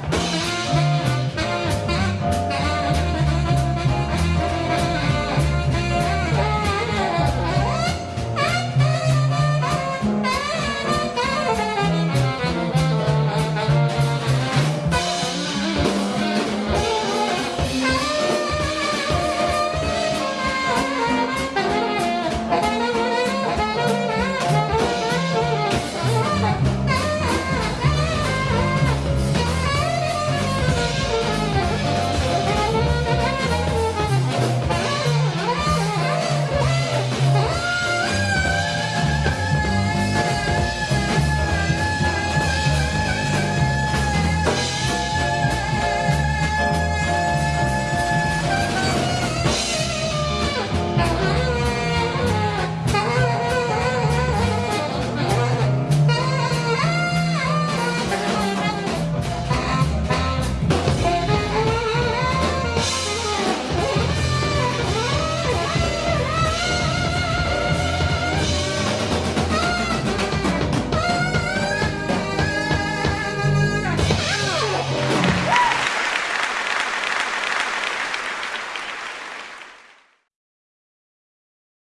Bye.